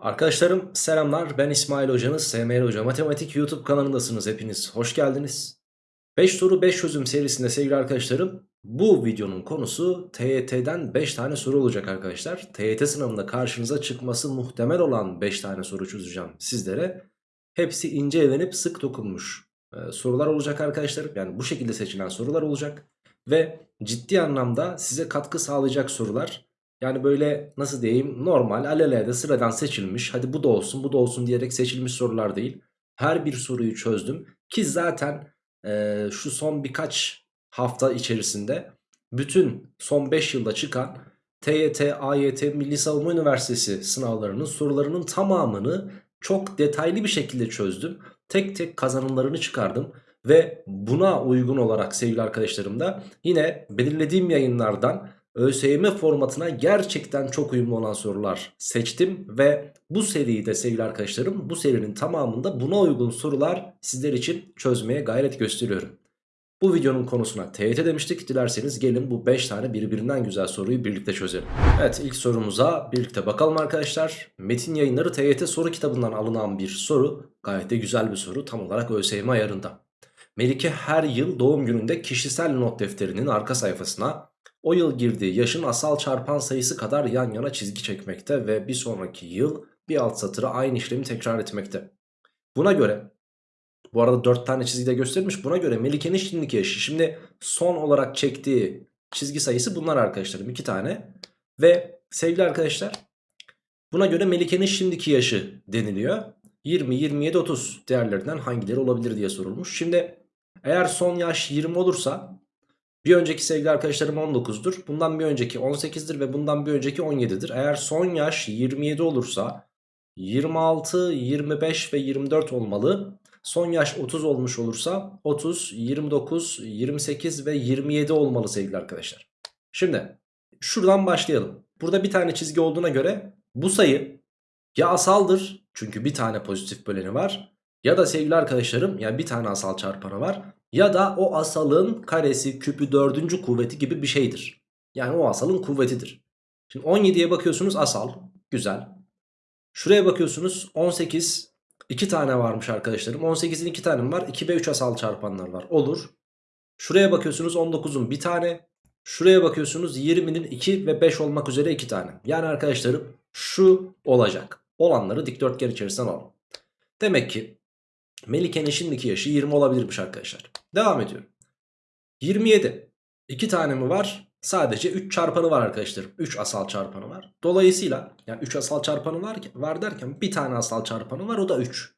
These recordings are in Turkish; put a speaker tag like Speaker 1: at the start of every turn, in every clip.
Speaker 1: Arkadaşlarım selamlar. Ben İsmail Hocanız SML Hoca. Matematik YouTube kanalındasınız hepiniz. Hoş geldiniz. 5 soru 5 çözüm serisinde sevgili arkadaşlarım bu videonun konusu TYT'den 5 tane soru olacak arkadaşlar. TYT sınavında karşınıza çıkması muhtemel olan 5 tane soru çözeceğim sizlere. Hepsi ince elenip sık dokunmuş e, sorular olacak arkadaşlarım yani bu şekilde seçilen sorular olacak Ve ciddi anlamda size katkı sağlayacak sorular yani böyle nasıl diyeyim normal alelade sıradan seçilmiş hadi bu da olsun bu da olsun diyerek seçilmiş sorular değil. Her bir soruyu çözdüm ki zaten e, şu son birkaç hafta içerisinde bütün son 5 yılda çıkan TYT, AYT, Milli Savunma Üniversitesi sınavlarının sorularının tamamını çok detaylı bir şekilde çözdüm. Tek tek kazanımlarını çıkardım. Ve buna uygun olarak sevgili arkadaşlarım da yine belirlediğim yayınlardan ÖSYM formatına gerçekten çok uyumlu olan sorular seçtim ve bu seriyi de sevgili arkadaşlarım bu serinin tamamında buna uygun sorular sizler için çözmeye gayret gösteriyorum. Bu videonun konusuna TYT demiştik. Dilerseniz gelin bu 5 tane birbirinden güzel soruyu birlikte çözelim. Evet ilk sorumuza birlikte bakalım arkadaşlar. Metin yayınları TYT soru kitabından alınan bir soru. Gayet de güzel bir soru tam olarak ÖSYM ayarında. Melike her yıl doğum gününde kişisel not defterinin arka sayfasına o yıl girdiği yaşın asal çarpan sayısı kadar yan yana çizgi çekmekte ve bir sonraki yıl bir alt satırı aynı işlemi tekrar etmekte. Buna göre bu arada 4 tane çizgi de göstermiş. Buna göre Melike'nin şimdiki yaşı. Şimdi son olarak çektiği çizgi sayısı bunlar arkadaşlarım. 2 tane. Ve sevgili arkadaşlar buna göre Melike'nin şimdiki yaşı deniliyor. 20, 27, 30 değerlerinden hangileri olabilir diye sorulmuş. Şimdi eğer son yaş 20 olursa bir önceki sevgili arkadaşlarım 19'dur. Bundan bir önceki 18'dir ve bundan bir önceki 17'dir. Eğer son yaş 27 olursa 26, 25 ve 24 olmalı. Son yaş 30 olmuş olursa 30, 29, 28 ve 27 olmalı sevgili arkadaşlar. Şimdi şuradan başlayalım. Burada bir tane çizgi olduğuna göre bu sayı ya asaldır çünkü bir tane pozitif böleni var ya da sevgili arkadaşlarım yani bir tane asal çarpanı var ya da o asalın karesi küpü dördüncü kuvveti gibi bir şeydir. Yani o asalın kuvvetidir. Şimdi 17'ye bakıyorsunuz asal. Güzel. Şuraya bakıyorsunuz 18. 2 tane varmış arkadaşlarım. 18'in 2 tane var. 2 ve 3 asal çarpanlar var. Olur. Şuraya bakıyorsunuz 19'un bir tane. Şuraya bakıyorsunuz 20'nin 2 ve 5 olmak üzere 2 tane. Yani arkadaşlarım şu olacak. Olanları dikdörtgen içerisinden alalım. Demek ki Melike'nin şimdiki yaşı 20 olabilirmiş arkadaşlar. Devam ediyorum. 27. 2 tane mi var? Sadece 3 çarpanı var arkadaşlar. 3 asal çarpanı var. Dolayısıyla yani 3 asal çarpanı var, var derken bir tane asal çarpanı var o da 3.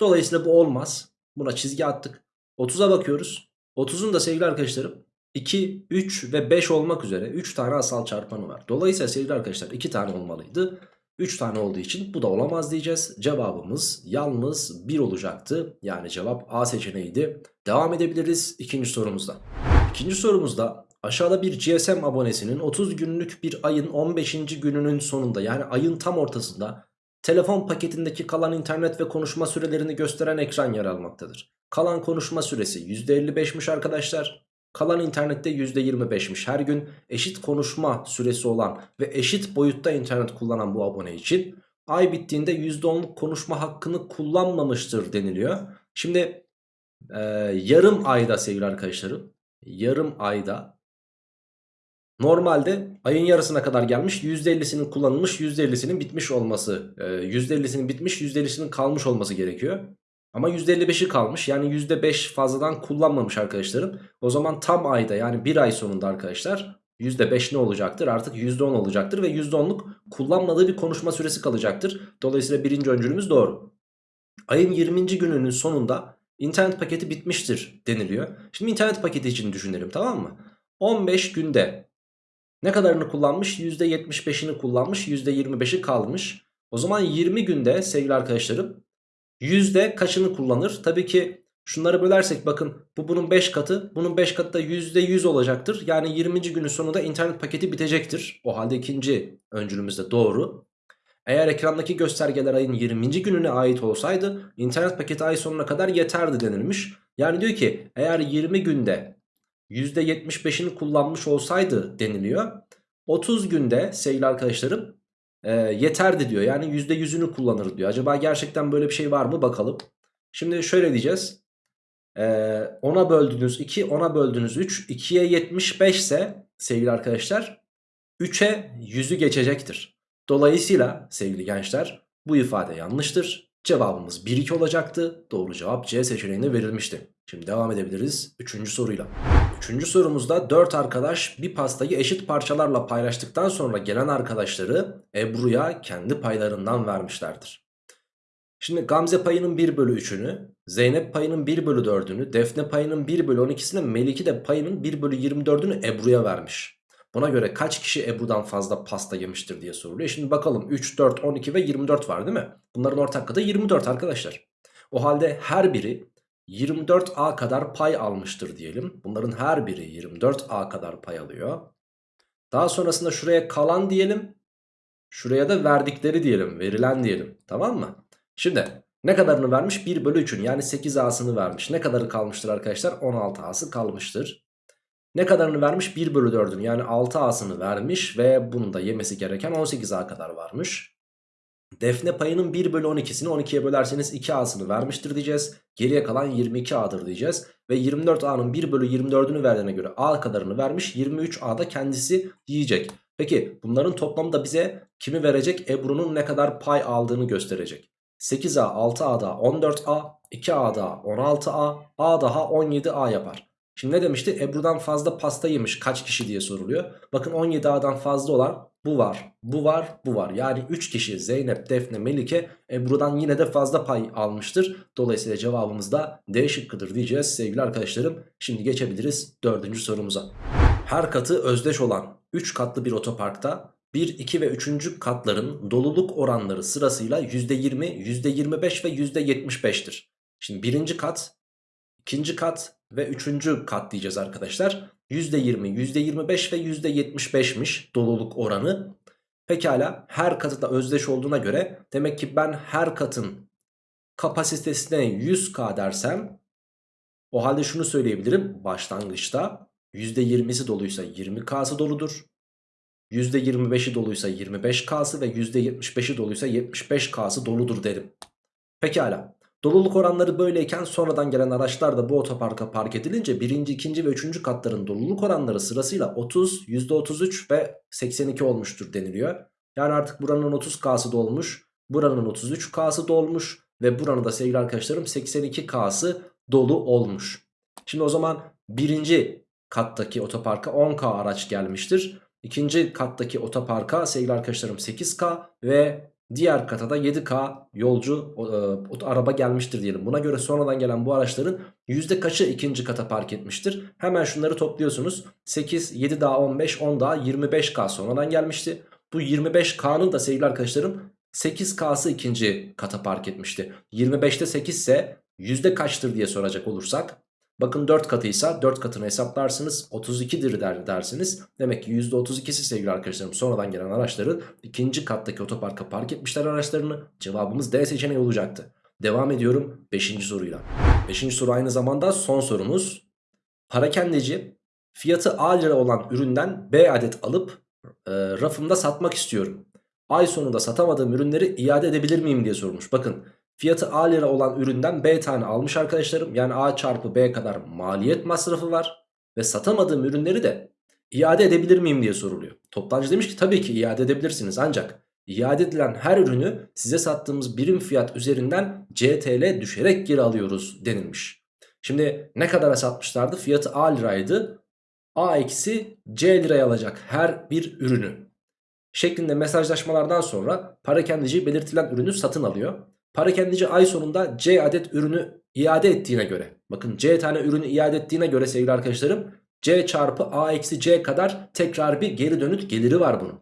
Speaker 1: Dolayısıyla bu olmaz. Buna çizgi attık. 30'a bakıyoruz. 30'un da sevgili arkadaşlarım 2, 3 ve 5 olmak üzere 3 tane asal çarpanı var. Dolayısıyla sevgili arkadaşlar 2 tane olmalıydı. 3 tane olduğu için bu da olamaz diyeceğiz. Cevabımız yalnız 1 olacaktı. Yani cevap A seçeneğiydi. Devam edebiliriz ikinci sorumuzda. İkinci sorumuzda aşağıda bir GSM abonesinin 30 günlük bir ayın 15. gününün sonunda yani ayın tam ortasında telefon paketindeki kalan internet ve konuşma sürelerini gösteren ekran yer almaktadır. Kalan konuşma süresi %55'miş arkadaşlar. Kalan internette %25'miş her gün eşit konuşma süresi olan ve eşit boyutta internet kullanan bu abone için ay bittiğinde %10'luk konuşma hakkını kullanmamıştır deniliyor. Şimdi e, yarım ayda sevgili arkadaşlarım yarım ayda normalde ayın yarısına kadar gelmiş %50'sinin kullanılmış %50'sinin bitmiş olması e, %50'sinin bitmiş %50'sinin kalmış olması gerekiyor. Ama %55'i kalmış yani %5 fazladan kullanmamış arkadaşlarım. O zaman tam ayda yani bir ay sonunda arkadaşlar %5 ne olacaktır? Artık %10 olacaktır ve %10'luk kullanmadığı bir konuşma süresi kalacaktır. Dolayısıyla birinci öncülümüz doğru. Ayın 20. gününün sonunda internet paketi bitmiştir deniliyor. Şimdi internet paketi için düşünelim tamam mı? 15 günde ne kadarını kullanmış? %75'ini kullanmış %25'i kalmış. O zaman 20 günde sevgili arkadaşlarım Yüzde kaçını kullanır? Tabii ki şunları bölersek bakın bu bunun 5 katı. Bunun 5 katı da %100 olacaktır. Yani 20. günün sonunda internet paketi bitecektir. O halde ikinci öncülümüz de doğru. Eğer ekrandaki göstergeler ayın 20. gününe ait olsaydı internet paketi ay sonuna kadar yeterdi denilmiş. Yani diyor ki eğer 20 günde %75'ini kullanmış olsaydı deniliyor. 30 günde sevgili arkadaşlarım e, yeterdi diyor. Yani %100'ünü kullanır diyor. Acaba gerçekten böyle bir şey var mı bakalım. Şimdi şöyle diyeceğiz. E, 10'a böldüğünüz 2, 10'a böldüğünüz 3, 2'ye 75 ise sevgili arkadaşlar 3'e 100'ü geçecektir. Dolayısıyla sevgili gençler bu ifade yanlıştır. Cevabımız 1-2 olacaktı. Doğru cevap C seçeneğine verilmişti. Şimdi devam edebiliriz 3. soruyla. 3. sorumuzda 4 arkadaş bir pastayı eşit parçalarla paylaştıktan sonra gelen arkadaşları Ebru'ya kendi paylarından vermişlerdir. Şimdi Gamze payının 1 bölü 3'ünü, Zeynep payının 1 bölü 4'ünü, Defne payının 1 bölü 12'sini, Melike de payının 1 bölü 24'ünü Ebru'ya vermiş. Buna göre kaç kişi Ebru'dan fazla pasta yemiştir diye soruluyor. Şimdi bakalım 3, 4, 12 ve 24 var değil mi? Bunların ortak katı 24 arkadaşlar. O halde her biri 24A kadar pay almıştır diyelim. Bunların her biri 24A kadar pay alıyor. Daha sonrasında şuraya kalan diyelim. Şuraya da verdikleri diyelim. Verilen diyelim. Tamam mı? Şimdi ne kadarını vermiş? 1 bölü 3'ün yani 8A'sını vermiş. Ne kadarı kalmıştır arkadaşlar? 16A'sı kalmıştır. Ne kadarını vermiş? 1 bölü 4'ün yani 6A'sını vermiş ve bunun da yemesi gereken 18A kadar varmış. Defne payının 1 bölü 12'sini 12'ye bölerseniz 2A'sını vermiştir diyeceğiz. Geriye kalan 22A'dır diyeceğiz. Ve 24A'nın 1 bölü 24'ünü verdiğine göre A kadarını vermiş. 23A'da kendisi yiyecek. Peki bunların toplamı da bize kimi verecek? Ebru'nun ne kadar pay aldığını gösterecek. 8A, 6A'da 14A, 2A'da 16A, A daha 17A yapar. Şimdi ne demişti? Ebru'dan fazla pasta yemiş kaç kişi diye soruluyor. Bakın 17A'dan fazla olan bu var, bu var, bu var. Yani 3 kişi Zeynep, Defne, Melike Ebru'dan yine de fazla pay almıştır. Dolayısıyla cevabımız da D şıkkıdır diyeceğiz sevgili arkadaşlarım. Şimdi geçebiliriz dördüncü sorumuza. Her katı özdeş olan 3 katlı bir otoparkta 1, 2 ve 3. katların doluluk oranları sırasıyla %20, %25 ve %75'tir. Şimdi birinci kat, ikinci kat ve üçüncü kat diyeceğiz arkadaşlar. %20, %25 ve %75'miş doluluk oranı. Pekala her katı da özdeş olduğuna göre demek ki ben her katın kapasitesine 100k dersem o halde şunu söyleyebilirim başlangıçta %20'si doluysa 20k'sı doludur. %25'i doluysa 25k'sı ve %75'i doluysa 75k'sı doludur derim. Pekala. Doluluk oranları böyleyken sonradan gelen araçlar da bu otoparka park edilince birinci, ikinci ve üçüncü katların doluluk oranları sırasıyla 30, %33 ve 82 olmuştur deniliyor. Yani artık buranın 30K'sı dolmuş, buranın 33K'sı dolmuş ve buranın da sevgili arkadaşlarım 82K'sı dolu olmuş. Şimdi o zaman birinci kattaki otoparka 10K araç gelmiştir. İkinci kattaki otoparka sevgili arkadaşlarım 8K ve diğer kata da 7K yolcu e, araba gelmiştir diyelim. Buna göre sonradan gelen bu araçların yüzde kaçı ikinci kata park etmiştir? Hemen şunları topluyorsunuz. 8, 7 daha 15, 10 daha 25K sonradan gelmişti. Bu 25K'nın da sevgili arkadaşlarım 8K'sı ikinci kata park etmişti. 25'te 8 ise yüzde kaçtır diye soracak olursak Bakın 4 katıysa 4 katını hesaplarsınız 32'dir der, dersiniz. Demek ki %32'si sevgili arkadaşlarım sonradan gelen araçların ikinci kattaki otoparka park etmişler araçlarını. Cevabımız D seçeneği olacaktı. Devam ediyorum 5. soruyla. 5. soru aynı zamanda son sorumuz. Parakendeci fiyatı A lira olan üründen B adet alıp e, rafımda satmak istiyorum. Ay sonunda satamadığım ürünleri iade edebilir miyim diye sormuş. Bakın Fiyatı A lira olan üründen B tane almış arkadaşlarım. Yani A çarpı B kadar maliyet masrafı var. Ve satamadığım ürünleri de iade edebilir miyim diye soruluyor. Toptancı demiş ki tabii ki iade edebilirsiniz ancak iade edilen her ürünü size sattığımız birim fiyat üzerinden CTL düşerek geri alıyoruz denilmiş. Şimdi ne kadara satmışlardı? Fiyatı A liraydı. A eksi C liraya alacak her bir ürünü. Şeklinde mesajlaşmalardan sonra parakendici belirtilen ürünü satın alıyor. Parakendici ay sonunda C adet ürünü iade ettiğine göre bakın C tane ürünü iade ettiğine göre sevgili arkadaşlarım C çarpı A eksi C kadar tekrar bir geri dönüt geliri var bunun.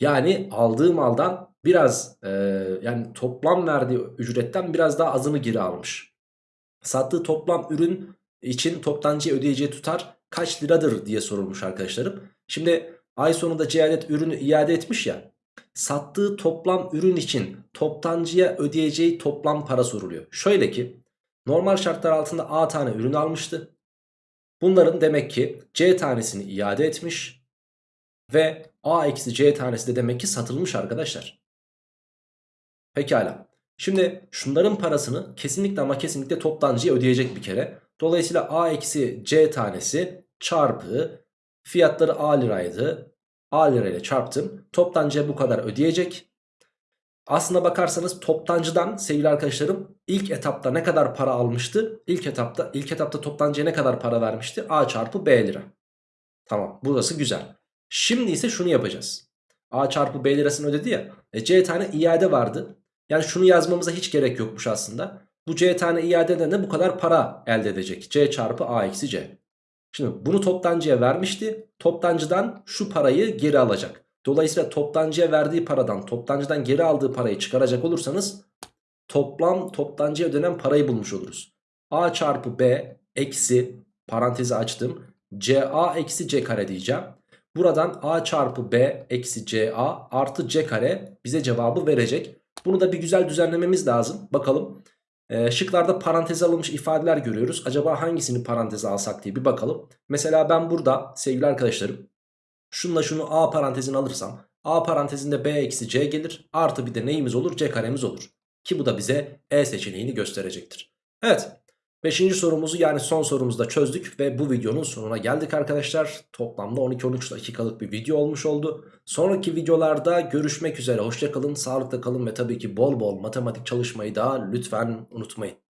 Speaker 1: Yani aldığı maldan biraz e, yani toplam verdiği ücretten biraz daha azını geri almış. Sattığı toplam ürün için toptancıya ödeyeceği tutar kaç liradır diye sorulmuş arkadaşlarım. Şimdi ay sonunda C adet ürünü iade etmiş ya sattığı toplam ürün için toptancıya ödeyeceği toplam para soruluyor. Şöyle ki normal şartlar altında A tane ürün almıştı. Bunların demek ki C tanesini iade etmiş ve A eksi C tanesi de demek ki satılmış arkadaşlar. Pekala. Şimdi şunların parasını kesinlikle ama kesinlikle toptancıya ödeyecek bir kere. Dolayısıyla A eksi C tanesi çarpı fiyatları A liraydı. A lirayla çarptım. Toptancıya bu kadar ödeyecek. Aslına bakarsanız toptancıdan sevgili arkadaşlarım ilk etapta ne kadar para almıştı? İlk etapta ilk etapta toptancıya ne kadar para vermişti? A çarpı B lira. Tamam burası güzel. Şimdi ise şunu yapacağız. A çarpı B lirasını ödedi ya. E, C tane iade vardı. Yani şunu yazmamıza hiç gerek yokmuş aslında. Bu C tane iadeden de bu kadar para elde edecek. C çarpı A eksi C. Şimdi bunu toptancıya vermişti. Toptancıdan şu parayı geri alacak. Dolayısıyla toptancıya verdiği paradan toptancıdan geri aldığı parayı çıkaracak olursanız toplam toptancıya ödenen parayı bulmuş oluruz. A çarpı B eksi parantezi açtım. CA eksi C kare diyeceğim. Buradan A çarpı B eksi CA artı C kare bize cevabı verecek. Bunu da bir güzel düzenlememiz lazım. Bakalım. Ee, şıklarda paranteze alınmış ifadeler görüyoruz. Acaba hangisini paranteze alsak diye bir bakalım. Mesela ben burada sevgili arkadaşlarım şunla şunu A parantezine alırsam A parantezinde B eksi C gelir. Artı bir de neyimiz olur? C karemiz olur. Ki bu da bize E seçeneğini gösterecektir. Evet. Beşinci sorumuzu yani son sorumuzu da çözdük ve bu videonun sonuna geldik arkadaşlar. Toplamda 12-13 dakikalık bir video olmuş oldu. Sonraki videolarda görüşmek üzere. Hoşçakalın, sağlıkla kalın ve tabii ki bol bol matematik çalışmayı da lütfen unutmayın.